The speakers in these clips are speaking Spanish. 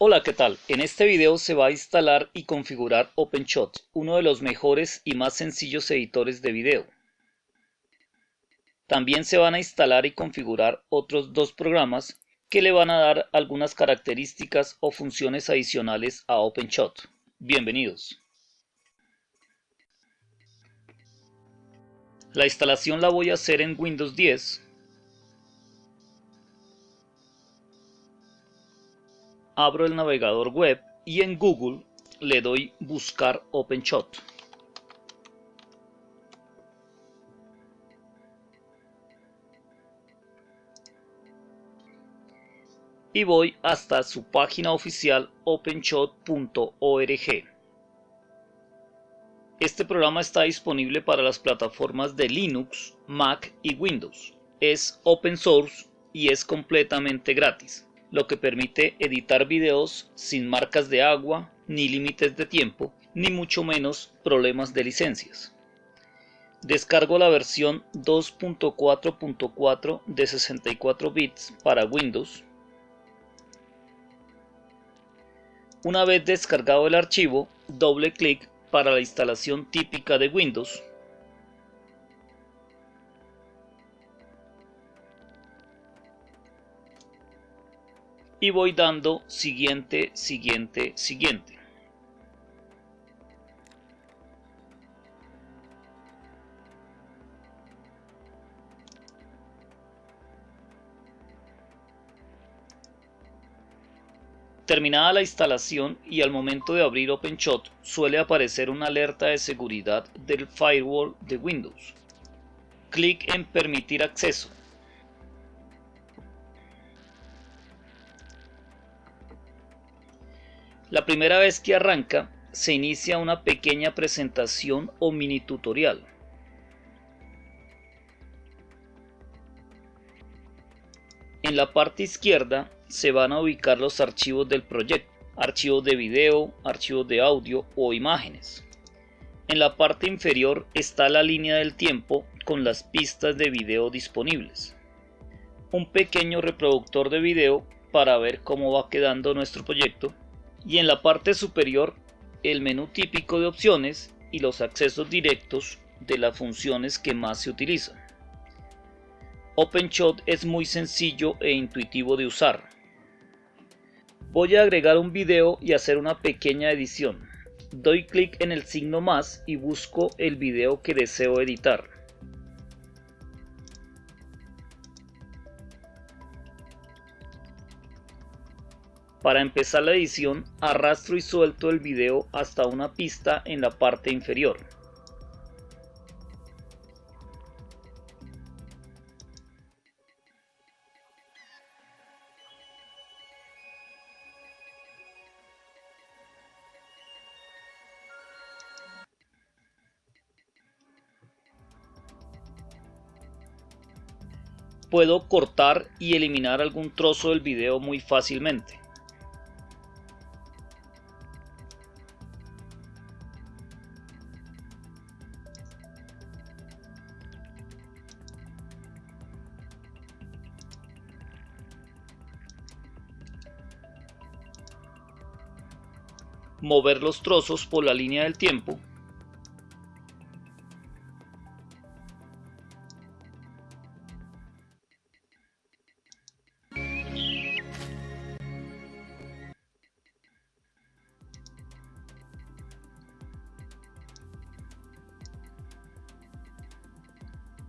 Hola, ¿qué tal? En este video se va a instalar y configurar OpenShot, uno de los mejores y más sencillos editores de video. También se van a instalar y configurar otros dos programas que le van a dar algunas características o funciones adicionales a OpenShot. Bienvenidos. La instalación la voy a hacer en Windows 10 abro el navegador web y en Google le doy buscar OpenShot. Y voy hasta su página oficial openshot.org. Este programa está disponible para las plataformas de Linux, Mac y Windows. Es open source y es completamente gratis lo que permite editar videos sin marcas de agua, ni límites de tiempo, ni mucho menos problemas de licencias. Descargo la versión 2.4.4 de 64 bits para Windows. Una vez descargado el archivo, doble clic para la instalación típica de Windows y voy dando siguiente, siguiente, siguiente. Terminada la instalación y al momento de abrir OpenShot suele aparecer una alerta de seguridad del firewall de Windows. Clic en permitir acceso La primera vez que arranca, se inicia una pequeña presentación o mini tutorial. En la parte izquierda se van a ubicar los archivos del proyecto, archivos de video, archivos de audio o imágenes. En la parte inferior está la línea del tiempo con las pistas de video disponibles. Un pequeño reproductor de video para ver cómo va quedando nuestro proyecto y en la parte superior el menú típico de opciones y los accesos directos de las funciones que más se utilizan. OpenShot es muy sencillo e intuitivo de usar. Voy a agregar un video y hacer una pequeña edición. Doy clic en el signo más y busco el video que deseo editar. Para empezar la edición, arrastro y suelto el video hasta una pista en la parte inferior. Puedo cortar y eliminar algún trozo del video muy fácilmente. Mover los trozos por la línea del tiempo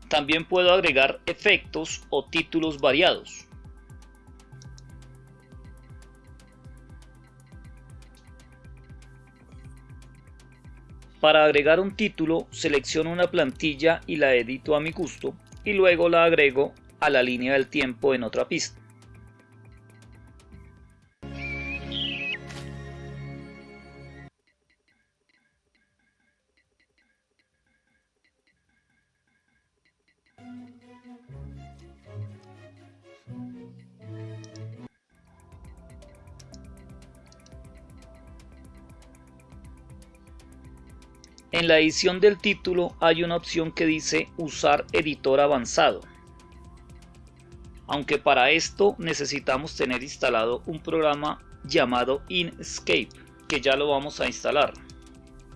También puedo agregar efectos o títulos variados. Para agregar un título, selecciono una plantilla y la edito a mi gusto y luego la agrego a la línea del tiempo en otra pista. En la edición del título hay una opción que dice usar editor avanzado. Aunque para esto necesitamos tener instalado un programa llamado Inkscape, que ya lo vamos a instalar.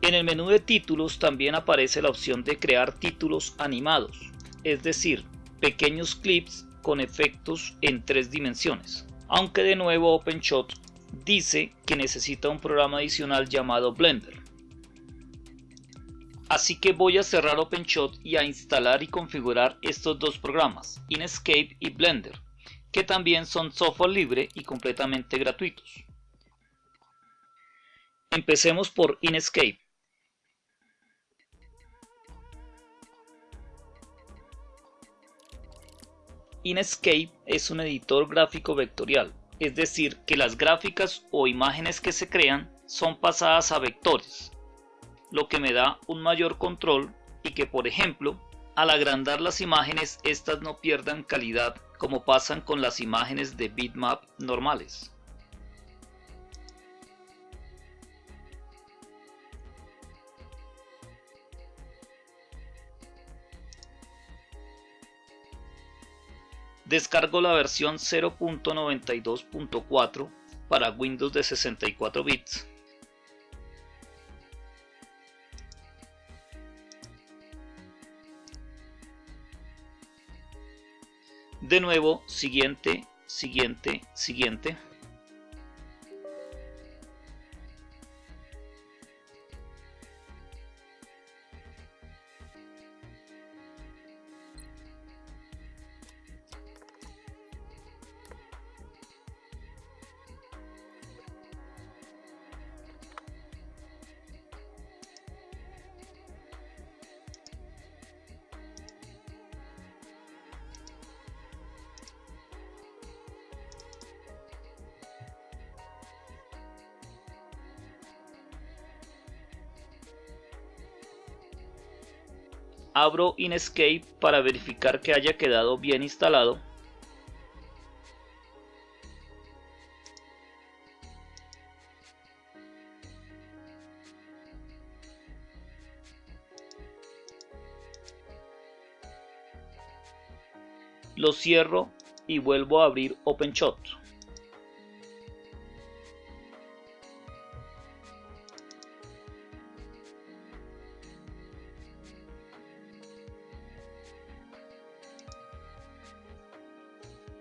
En el menú de títulos también aparece la opción de crear títulos animados, es decir, pequeños clips con efectos en tres dimensiones. Aunque de nuevo OpenShot dice que necesita un programa adicional llamado Blender. Así que voy a cerrar OpenShot y a instalar y configurar estos dos programas, Inkscape y Blender, que también son software libre y completamente gratuitos. Empecemos por Inkscape. Inkscape es un editor gráfico vectorial, es decir, que las gráficas o imágenes que se crean son pasadas a vectores, lo que me da un mayor control y que por ejemplo al agrandar las imágenes estas no pierdan calidad como pasan con las imágenes de bitmap normales. Descargo la versión 0.92.4 para Windows de 64 bits De nuevo, siguiente, siguiente, siguiente. Abro Inkscape para verificar que haya quedado bien instalado. Lo cierro y vuelvo a abrir OpenShot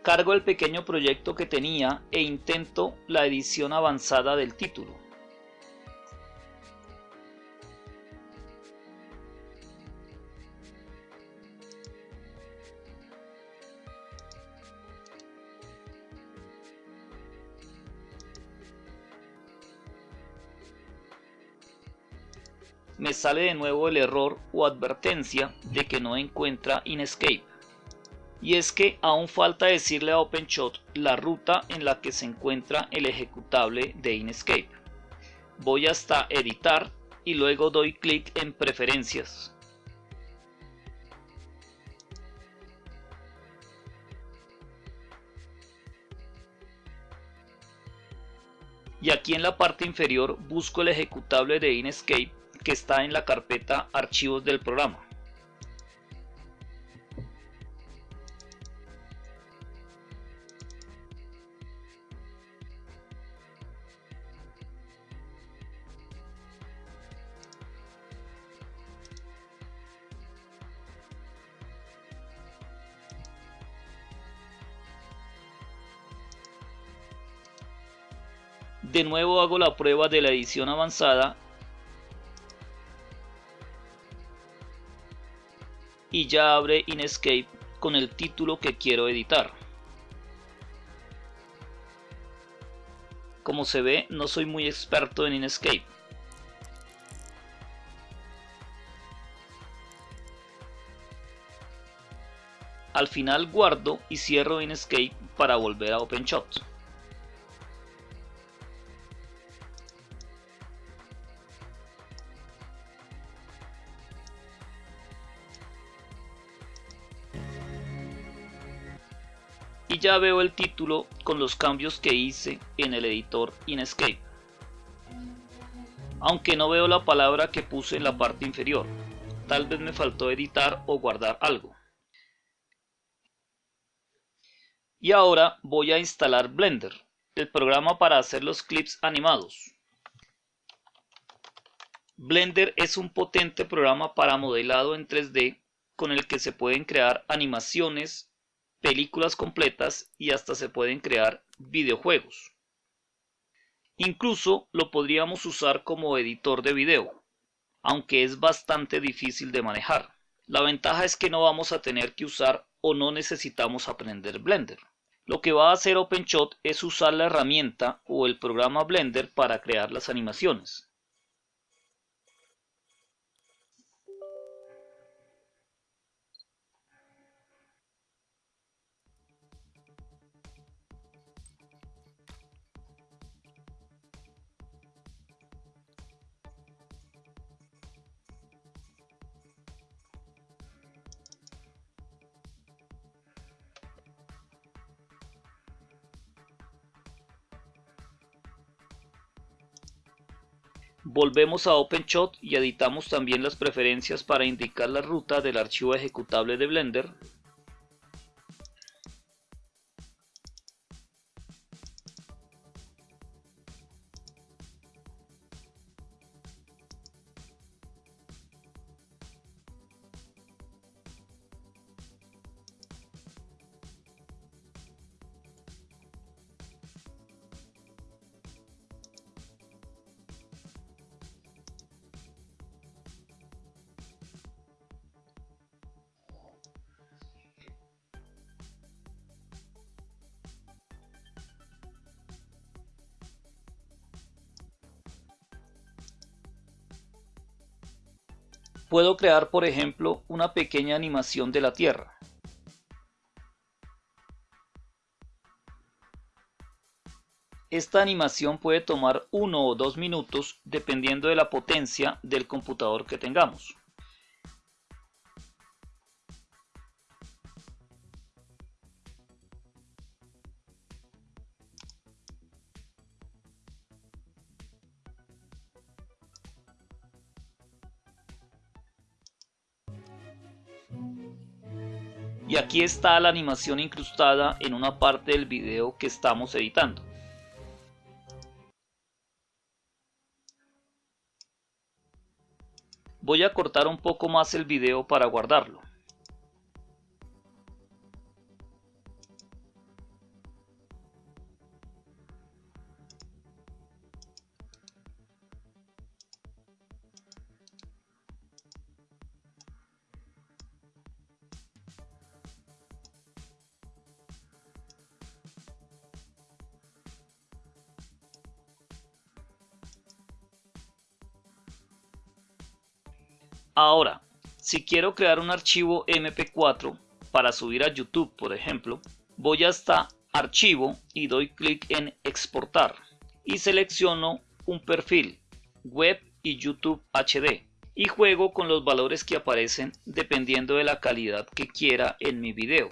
Cargo el pequeño proyecto que tenía e intento la edición avanzada del título. me sale de nuevo el error o advertencia de que no encuentra Inkscape y es que aún falta decirle a OpenShot la ruta en la que se encuentra el ejecutable de Inkscape. Voy hasta editar y luego doy clic en preferencias. Y aquí en la parte inferior busco el ejecutable de Inkscape que está en la carpeta archivos del programa. De nuevo hago la prueba de la edición avanzada y ya abre Inkscape con el título que quiero editar. Como se ve, no soy muy experto en Inkscape. Al final guardo y cierro Inkscape para volver a OpenShot. Ya veo el título con los cambios que hice en el editor Inkscape. Aunque no veo la palabra que puse en la parte inferior, tal vez me faltó editar o guardar algo. Y ahora voy a instalar Blender, el programa para hacer los clips animados. Blender es un potente programa para modelado en 3D con el que se pueden crear animaciones, películas completas y hasta se pueden crear videojuegos. Incluso lo podríamos usar como editor de video, aunque es bastante difícil de manejar. La ventaja es que no vamos a tener que usar o no necesitamos aprender Blender. Lo que va a hacer OpenShot es usar la herramienta o el programa Blender para crear las animaciones. Volvemos a OpenShot y editamos también las preferencias para indicar la ruta del archivo ejecutable de Blender. Puedo crear, por ejemplo, una pequeña animación de la Tierra. Esta animación puede tomar uno o dos minutos dependiendo de la potencia del computador que tengamos. Y aquí está la animación incrustada en una parte del video que estamos editando. Voy a cortar un poco más el video para guardarlo. Ahora, si quiero crear un archivo MP4 para subir a YouTube, por ejemplo, voy hasta Archivo y doy clic en Exportar y selecciono un perfil Web y YouTube HD y juego con los valores que aparecen dependiendo de la calidad que quiera en mi video.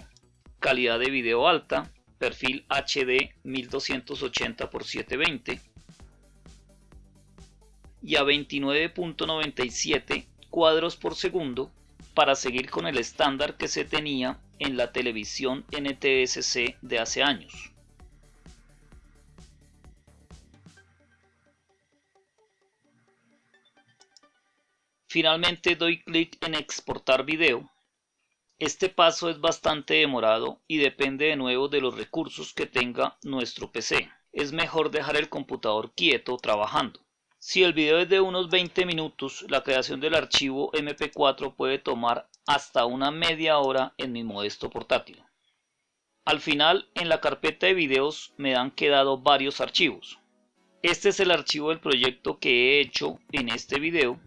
Calidad de video alta, perfil HD 1280 x 720 y a 29.97 cuadros por segundo para seguir con el estándar que se tenía en la televisión NTSC de hace años. Finalmente doy clic en exportar video. Este paso es bastante demorado y depende de nuevo de los recursos que tenga nuestro PC. Es mejor dejar el computador quieto trabajando. Si el video es de unos 20 minutos, la creación del archivo MP4 puede tomar hasta una media hora en mi modesto portátil. Al final, en la carpeta de videos me han quedado varios archivos. Este es el archivo del proyecto que he hecho en este video.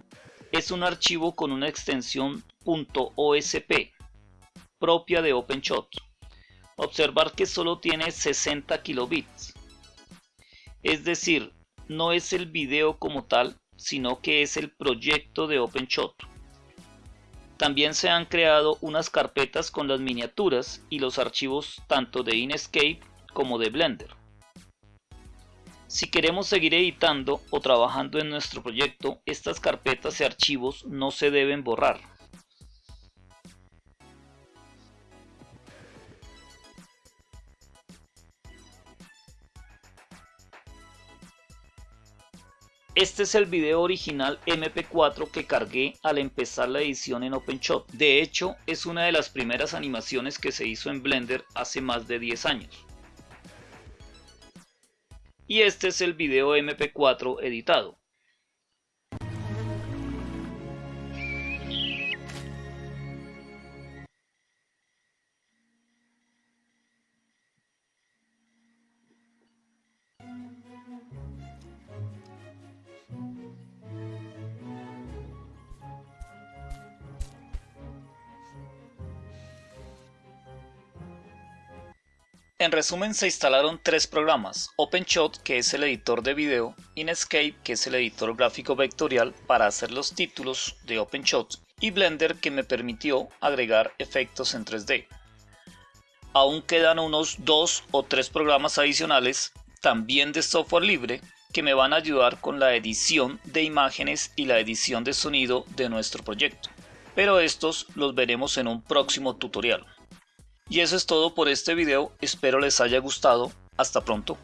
Es un archivo con una extensión .osp propia de OpenShot. Observar que solo tiene 60 kilobits. Es decir, no es el video como tal, sino que es el proyecto de OpenShot. También se han creado unas carpetas con las miniaturas y los archivos tanto de Inkscape como de Blender. Si queremos seguir editando o trabajando en nuestro proyecto, estas carpetas y archivos no se deben borrar. Este es el video original MP4 que cargué al empezar la edición en OpenShot. De hecho, es una de las primeras animaciones que se hizo en Blender hace más de 10 años. Y este es el video MP4 editado. En resumen se instalaron tres programas, OpenShot que es el editor de video, Inkscape que es el editor gráfico vectorial para hacer los títulos de OpenShot y Blender que me permitió agregar efectos en 3D. Aún quedan unos dos o tres programas adicionales, también de software libre, que me van a ayudar con la edición de imágenes y la edición de sonido de nuestro proyecto. Pero estos los veremos en un próximo tutorial. Y eso es todo por este video, espero les haya gustado, hasta pronto.